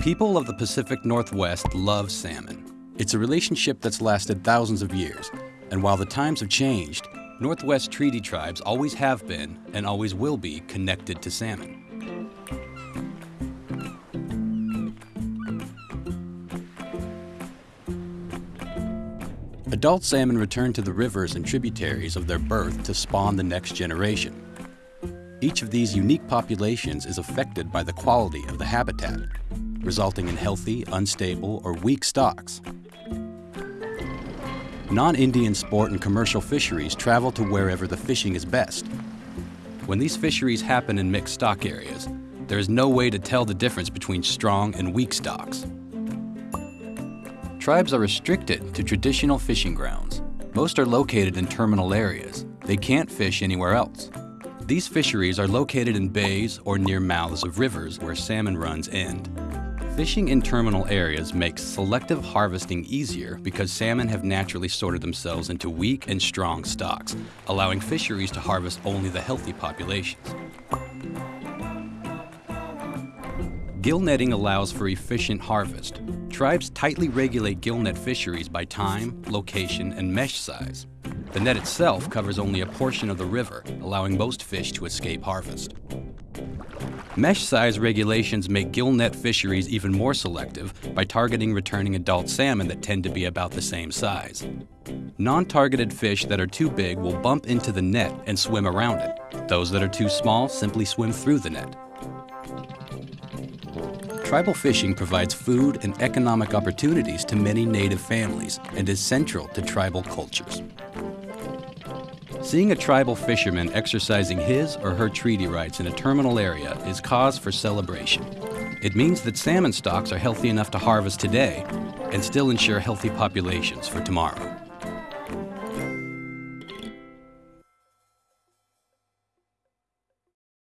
People of the Pacific Northwest love salmon. It's a relationship that's lasted thousands of years, and while the times have changed, Northwest Treaty tribes always have been and always will be connected to salmon. Adult salmon return to the rivers and tributaries of their birth to spawn the next generation. Each of these unique populations is affected by the quality of the habitat, resulting in healthy, unstable, or weak stocks. Non-Indian sport and commercial fisheries travel to wherever the fishing is best. When these fisheries happen in mixed stock areas, there is no way to tell the difference between strong and weak stocks. Tribes are restricted to traditional fishing grounds. Most are located in terminal areas. They can't fish anywhere else. These fisheries are located in bays or near mouths of rivers where salmon runs end. Fishing in terminal areas makes selective harvesting easier because salmon have naturally sorted themselves into weak and strong stocks, allowing fisheries to harvest only the healthy populations. Gill netting allows for efficient harvest. Tribes tightly regulate gill net fisheries by time, location, and mesh size. The net itself covers only a portion of the river, allowing most fish to escape harvest. Mesh size regulations make gill net fisheries even more selective by targeting returning adult salmon that tend to be about the same size. Non-targeted fish that are too big will bump into the net and swim around it. Those that are too small simply swim through the net. Tribal fishing provides food and economic opportunities to many native families and is central to tribal cultures. Seeing a tribal fisherman exercising his or her treaty rights in a terminal area is cause for celebration. It means that salmon stocks are healthy enough to harvest today and still ensure healthy populations for tomorrow.